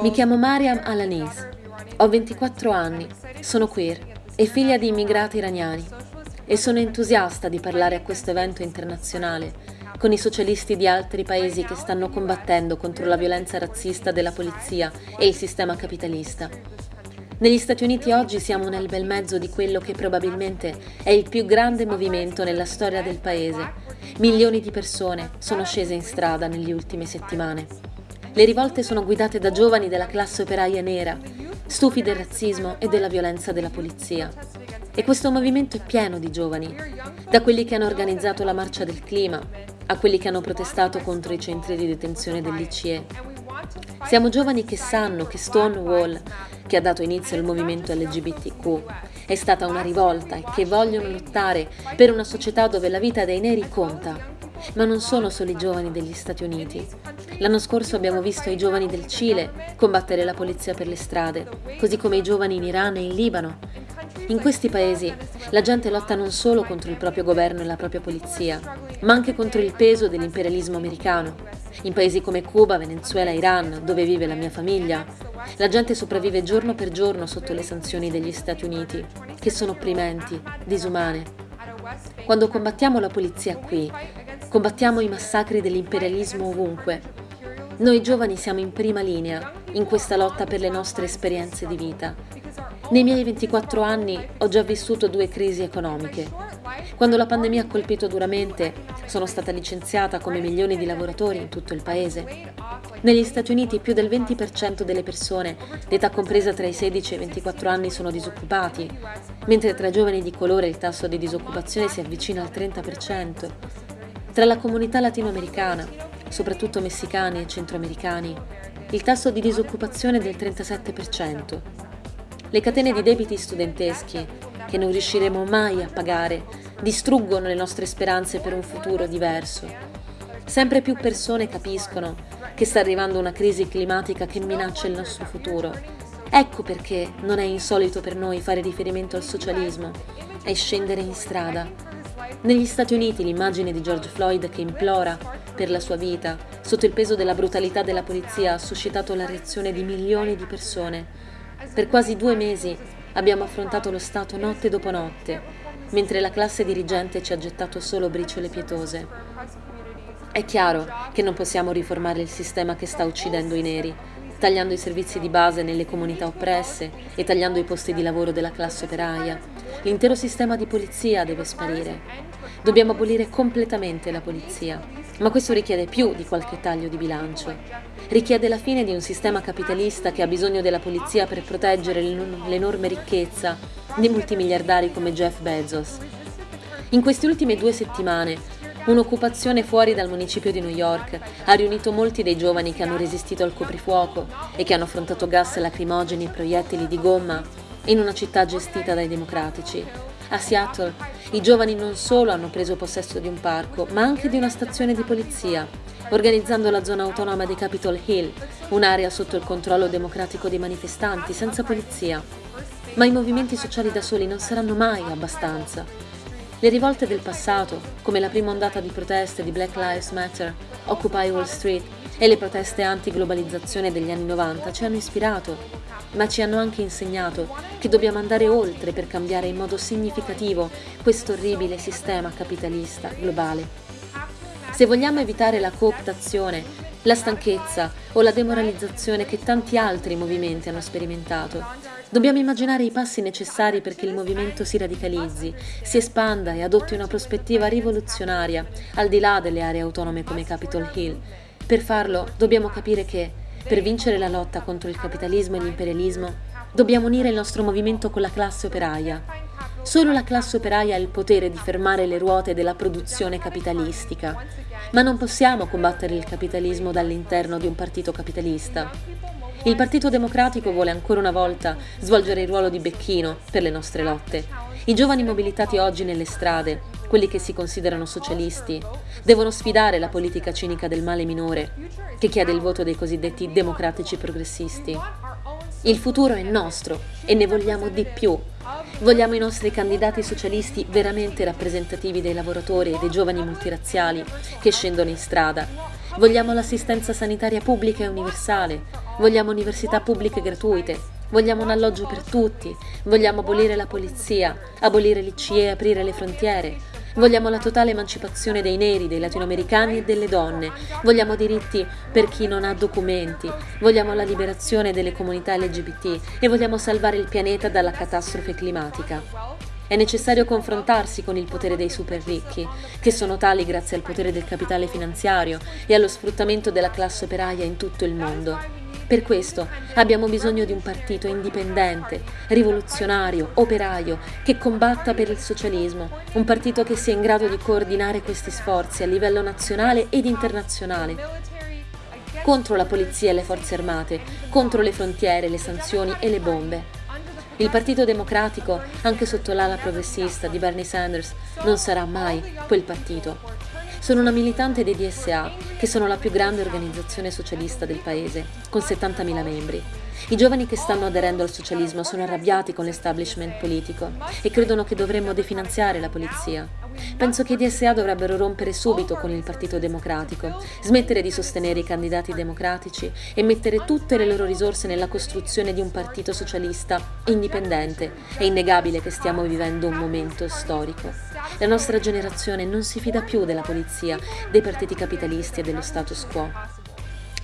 Mi chiamo Mariam Alanis. Ho 24 anni, sono queer e figlia di immigrati iraniani e sono entusiasta di parlare a questo evento internazionale con i socialisti di altri paesi che stanno combattendo contro la violenza razzista della polizia e il sistema capitalista. Negli Stati Uniti oggi siamo nel bel mezzo di quello che probabilmente è il più grande movimento nella storia del paese. Milioni di persone sono scese in strada nelle ultime settimane. Le rivolte sono guidate da giovani della classe operaia nera, stufi del razzismo e della violenza della polizia. E questo movimento è pieno di giovani, da quelli che hanno organizzato la marcia del clima, a quelli che hanno protestato contro i centri di detenzione dell'ICE, siamo giovani che sanno che Stonewall, che ha dato inizio al movimento LGBTQ, è stata una rivolta e che vogliono lottare per una società dove la vita dei neri conta. Ma non sono solo i giovani degli Stati Uniti. L'anno scorso abbiamo visto i giovani del Cile combattere la polizia per le strade, così come i giovani in Iran e in Libano. In questi paesi la gente lotta non solo contro il proprio governo e la propria polizia, ma anche contro il peso dell'imperialismo americano in paesi come Cuba, Venezuela, Iran, dove vive la mia famiglia, la gente sopravvive giorno per giorno sotto le sanzioni degli Stati Uniti, che sono opprimenti, disumane. Quando combattiamo la polizia qui, combattiamo i massacri dell'imperialismo ovunque. Noi giovani siamo in prima linea in questa lotta per le nostre esperienze di vita. Nei miei 24 anni ho già vissuto due crisi economiche, quando la pandemia ha colpito duramente, sono stata licenziata come milioni di lavoratori in tutto il paese. Negli Stati Uniti più del 20% delle persone d'età compresa tra i 16 e i 24 anni sono disoccupati, mentre tra i giovani di colore il tasso di disoccupazione si avvicina al 30%. Tra la comunità latinoamericana, soprattutto messicani e centroamericani, il tasso di disoccupazione è del 37%. Le catene di debiti studenteschi, che non riusciremo mai a pagare, distruggono le nostre speranze per un futuro diverso. Sempre più persone capiscono che sta arrivando una crisi climatica che minaccia il nostro futuro. Ecco perché non è insolito per noi fare riferimento al socialismo e scendere in strada. Negli Stati Uniti l'immagine di George Floyd che implora per la sua vita sotto il peso della brutalità della polizia ha suscitato la reazione di milioni di persone. Per quasi due mesi abbiamo affrontato lo Stato notte dopo notte mentre la classe dirigente ci ha gettato solo briciole pietose. È chiaro che non possiamo riformare il sistema che sta uccidendo i neri, tagliando i servizi di base nelle comunità oppresse e tagliando i posti di lavoro della classe operaia. L'intero sistema di polizia deve sparire. Dobbiamo abolire completamente la polizia, ma questo richiede più di qualche taglio di bilancio. Richiede la fine di un sistema capitalista che ha bisogno della polizia per proteggere l'enorme ricchezza di multimiliardari come Jeff Bezos. In queste ultime due settimane, un'occupazione fuori dal municipio di New York ha riunito molti dei giovani che hanno resistito al coprifuoco e che hanno affrontato gas lacrimogeni e proiettili di gomma in una città gestita dai democratici. A Seattle i giovani non solo hanno preso possesso di un parco, ma anche di una stazione di polizia, organizzando la zona autonoma di Capitol Hill, un'area sotto il controllo democratico dei manifestanti, senza polizia. Ma i movimenti sociali da soli non saranno mai abbastanza. Le rivolte del passato, come la prima ondata di proteste di Black Lives Matter, Occupy Wall Street e le proteste anti-globalizzazione degli anni 90 ci hanno ispirato, ma ci hanno anche insegnato che dobbiamo andare oltre per cambiare in modo significativo questo orribile sistema capitalista globale. Se vogliamo evitare la cooptazione, la stanchezza o la demoralizzazione che tanti altri movimenti hanno sperimentato, Dobbiamo immaginare i passi necessari perché il movimento si radicalizzi, si espanda e adotti una prospettiva rivoluzionaria al di là delle aree autonome come Capitol Hill. Per farlo dobbiamo capire che, per vincere la lotta contro il capitalismo e l'imperialismo, dobbiamo unire il nostro movimento con la classe operaia. Solo la classe operaia ha il potere di fermare le ruote della produzione capitalistica, ma non possiamo combattere il capitalismo dall'interno di un partito capitalista. Il Partito Democratico vuole ancora una volta svolgere il ruolo di becchino per le nostre lotte. I giovani mobilitati oggi nelle strade, quelli che si considerano socialisti, devono sfidare la politica cinica del male minore, che chiede il voto dei cosiddetti democratici progressisti. Il futuro è nostro e ne vogliamo di più. Vogliamo i nostri candidati socialisti veramente rappresentativi dei lavoratori e dei giovani multirazziali che scendono in strada Vogliamo l'assistenza sanitaria pubblica e universale. Vogliamo università pubbliche gratuite. Vogliamo un alloggio per tutti. Vogliamo abolire la polizia, abolire l'ICE e aprire le frontiere. Vogliamo la totale emancipazione dei neri, dei latinoamericani e delle donne. Vogliamo diritti per chi non ha documenti. Vogliamo la liberazione delle comunità LGBT e vogliamo salvare il pianeta dalla catastrofe climatica. È necessario confrontarsi con il potere dei super ricchi, che sono tali grazie al potere del capitale finanziario e allo sfruttamento della classe operaia in tutto il mondo. Per questo abbiamo bisogno di un partito indipendente, rivoluzionario, operaio, che combatta per il socialismo, un partito che sia in grado di coordinare questi sforzi a livello nazionale ed internazionale, contro la polizia e le forze armate, contro le frontiere, le sanzioni e le bombe. Il Partito Democratico, anche sotto l'ala progressista di Bernie Sanders, non sarà mai quel partito. Sono una militante dei DSA, che sono la più grande organizzazione socialista del paese, con 70.000 membri. I giovani che stanno aderendo al socialismo sono arrabbiati con l'establishment politico e credono che dovremmo definanziare la polizia. Penso che i DSA dovrebbero rompere subito con il Partito Democratico, smettere di sostenere i candidati democratici e mettere tutte le loro risorse nella costruzione di un partito socialista indipendente. È innegabile che stiamo vivendo un momento storico. La nostra generazione non si fida più della polizia, dei partiti capitalisti e dello status quo.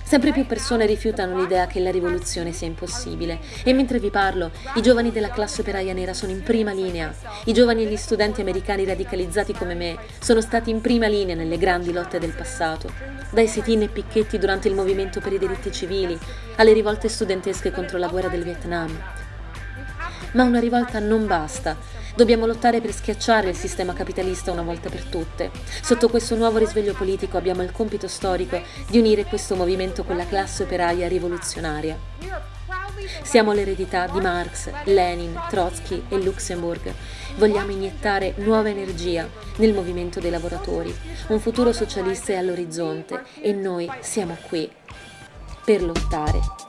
Sempre più persone rifiutano l'idea che la rivoluzione sia impossibile e mentre vi parlo, i giovani della classe operaia nera sono in prima linea. I giovani e gli studenti americani radicalizzati come me sono stati in prima linea nelle grandi lotte del passato, dai sit-in e picchetti durante il movimento per i diritti civili, alle rivolte studentesche contro la guerra del Vietnam. Ma una rivolta non basta. Dobbiamo lottare per schiacciare il sistema capitalista una volta per tutte. Sotto questo nuovo risveglio politico abbiamo il compito storico di unire questo movimento con la classe operaia rivoluzionaria. Siamo l'eredità di Marx, Lenin, Trotsky e Luxemburg. Vogliamo iniettare nuova energia nel movimento dei lavoratori. Un futuro socialista è all'orizzonte e noi siamo qui per lottare.